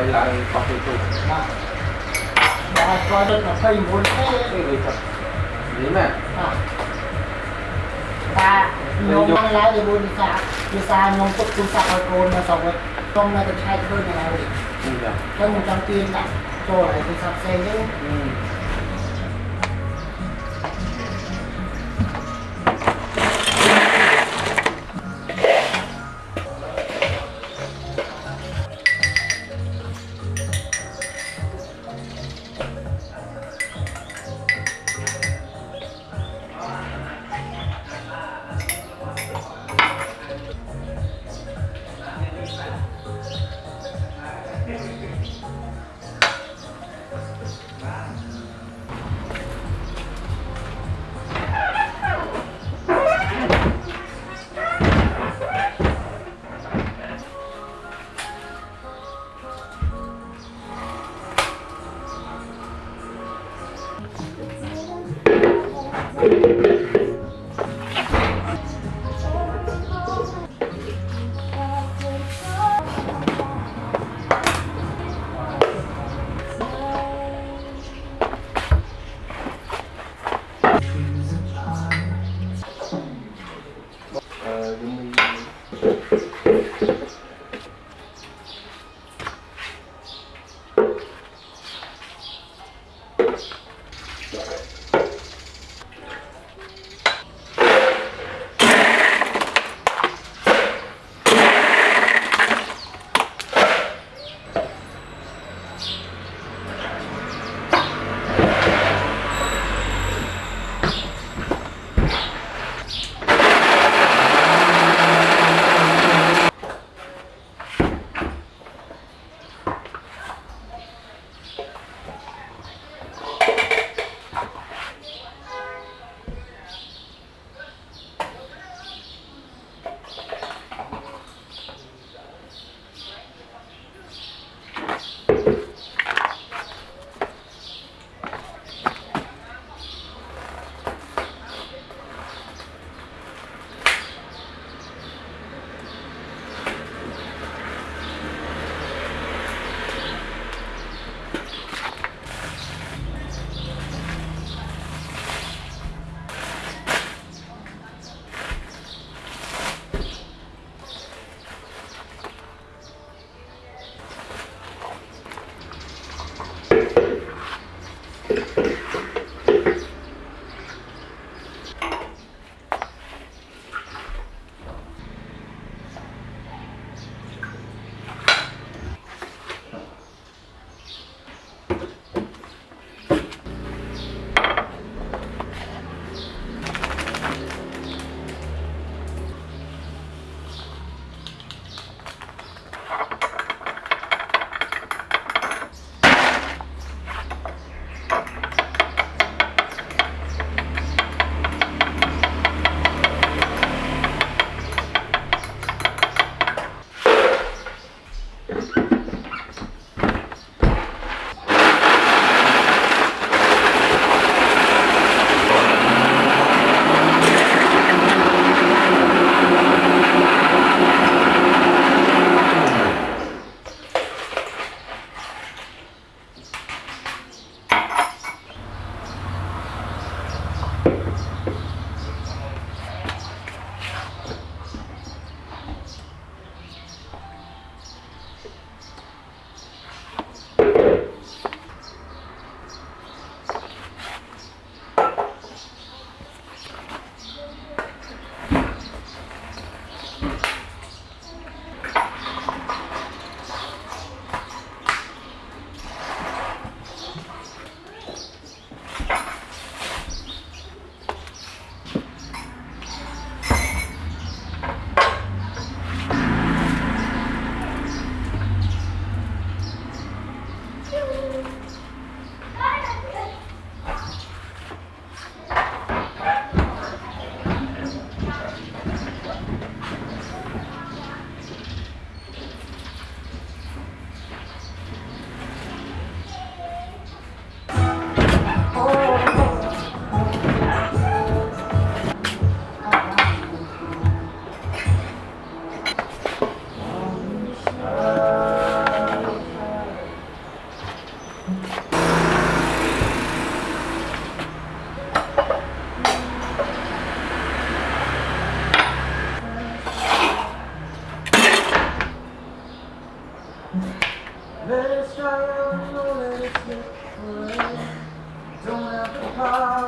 ដើម្បីឡើងកោះទូទូបាទបាទគាត់ទៅ29ទេនេះដូចថានេះមែនបាទតាខ្ញុំមកឡើយទៅបុនវិសាវិសាខ្ញុំទុកទូរស័ព្ទឲ្យកូនមកសងវិញខ្ញុំនៅតែឆែកធ្វើនៅឡើយនេះចាខ្ញុំមិនចង់ទាញដាក់ចូលឲ្យទូរស័ព្ទផ្សេងទេ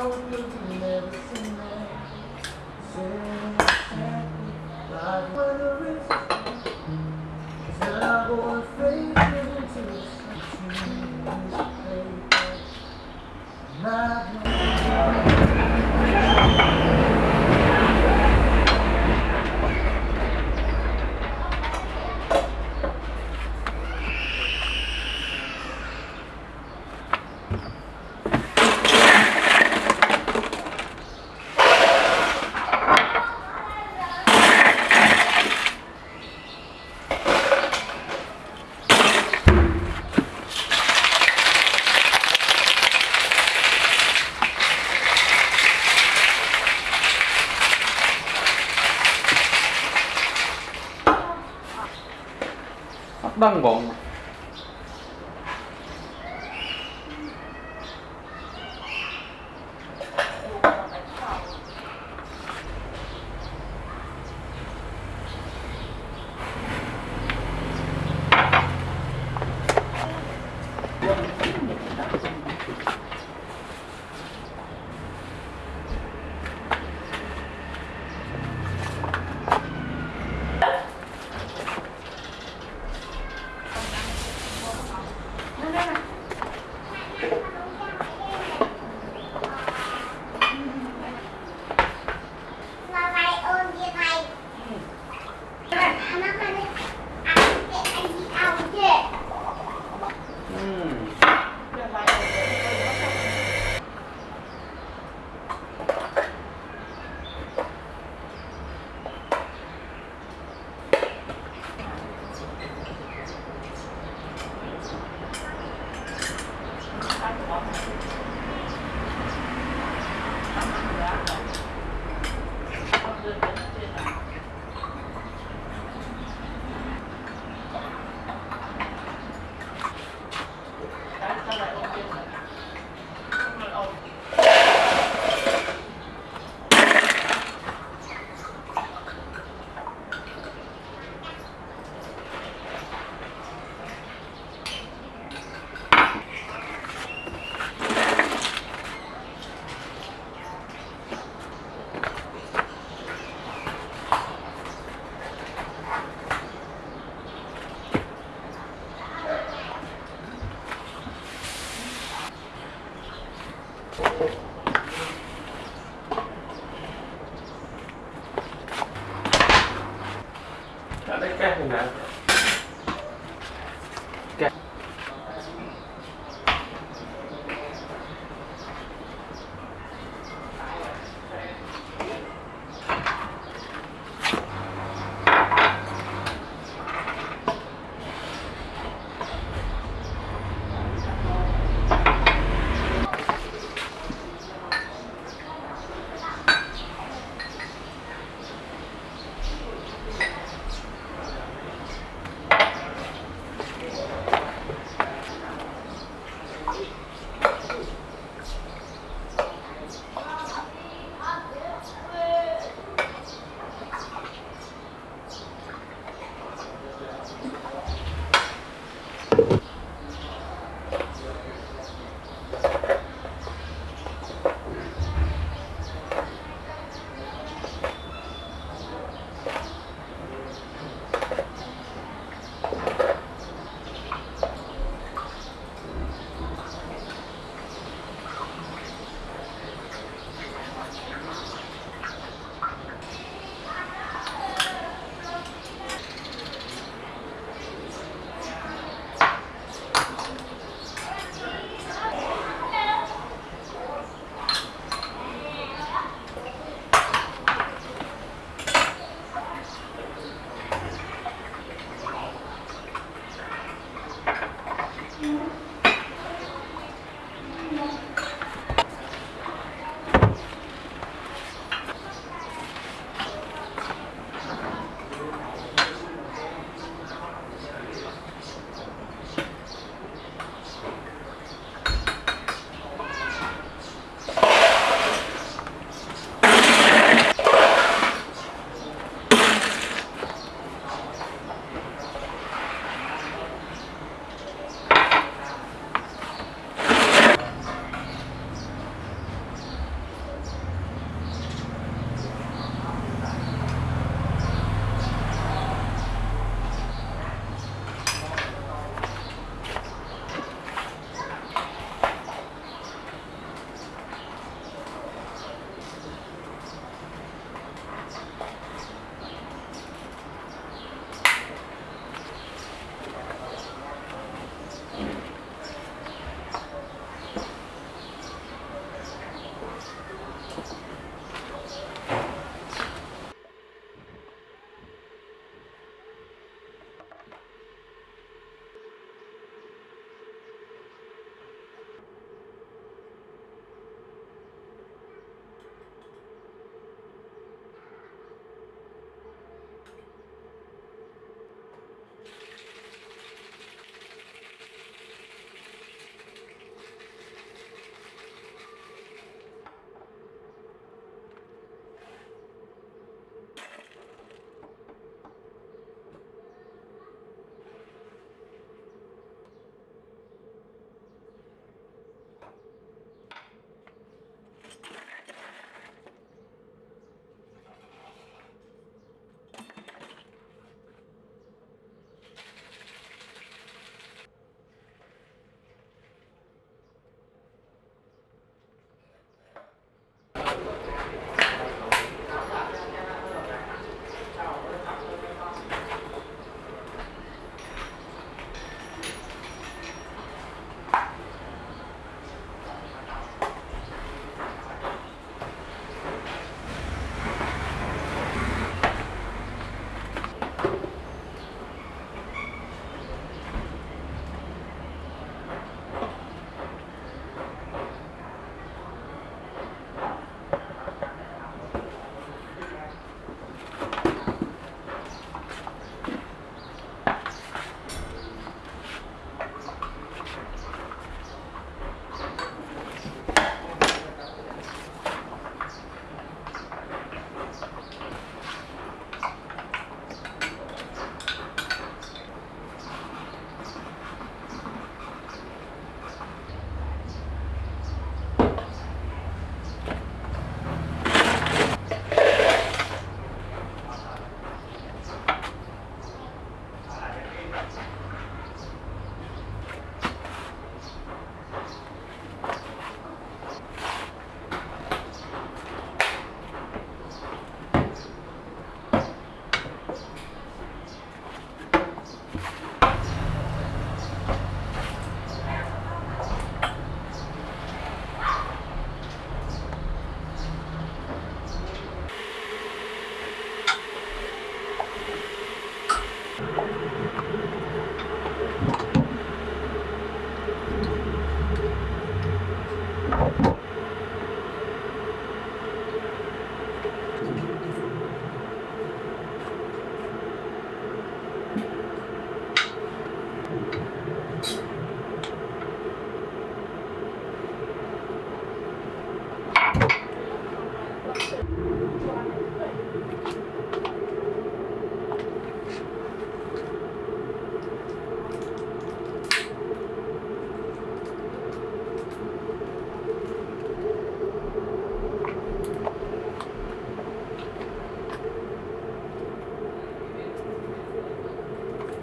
Chao. អត់ដឹ